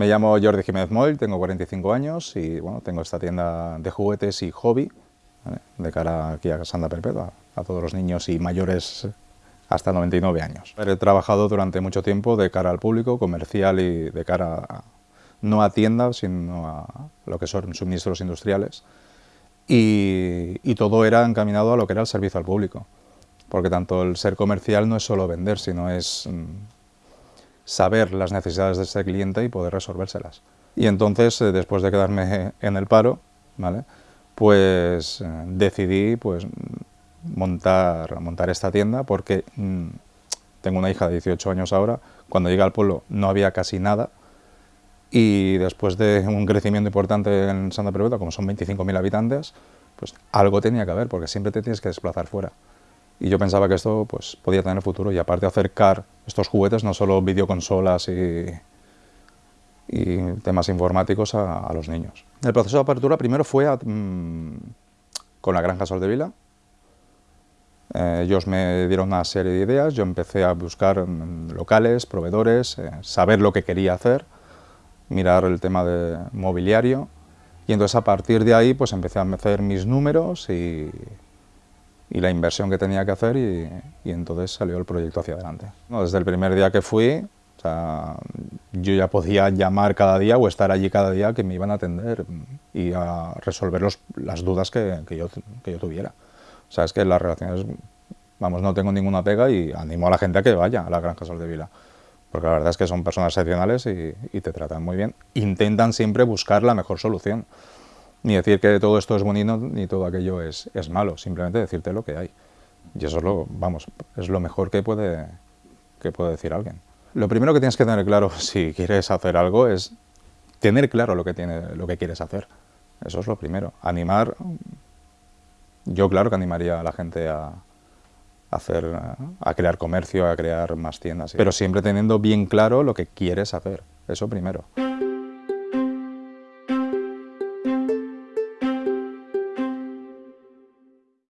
Me llamo Jordi Jiménez Moll, tengo 45 años y bueno, tengo esta tienda de juguetes y hobby de cara aquí a Santa Perpetua, a todos los niños y mayores hasta 99 años. He trabajado durante mucho tiempo de cara al público, comercial y de cara a, no a tiendas, sino a lo que son suministros industriales. Y, y, todo era encaminado a lo que era el servicio al público, porque tanto el ser comercial no es solo vender, sino es mm, saber las necesidades de ese cliente y poder resolvérselas. Y entonces, eh, después de quedarme en el paro, ¿vale? pues eh, decidí pues, montar, montar esta tienda porque mm, tengo una hija de 18 años ahora, cuando llegué al pueblo no había casi nada y después de un crecimiento importante en Santa Perpetua, como son 25.000 habitantes, pues algo tenía que haber porque siempre te tienes que desplazar fuera. Y yo pensaba que esto pues, podía tener futuro y aparte acercar estos juguetes, no solo videoconsolas y, temas informáticos a, los niños. El proceso de apertura primero fue mm, con la Granja Sol de Vila, eh, ellos me dieron una serie de ideas, yo empecé a buscar mm, locales, proveedores, eh, saber lo que quería hacer, mirar el tema de mobiliario y entonces a partir de ahí pues empecé a hacer mis números y, y la inversión que tenía que hacer y, y, entonces salió el proyecto hacia adelante. desde el primer día que fui, o sea, yo ya podía llamar cada día o estar allí cada día que me iban a atender y a resolver los, las dudas que, que, yo, que yo tuviera. O sea, es que las relaciones, vamos, no tengo ninguna pega y animo a la gente a que vaya a la Granja Sol de Vila. Porque la verdad es que son personas excepcionales y, y te tratan muy bien. Intentan siempre buscar la mejor solución. Ni decir que todo esto es bonito ni todo aquello es, es malo, simplemente decirte lo que hay. Y eso es lo, vamos, es lo mejor que puede, que puede decir alguien. Lo primero que tienes que tener claro si quieres hacer algo es tener claro lo que, tiene, lo que quieres hacer. Eso es lo primero. Animar yo claro que animaría a la gente a, hacer, a crear comercio, a crear más tiendas, pero siempre teniendo bien claro lo que quieres hacer, eso primero.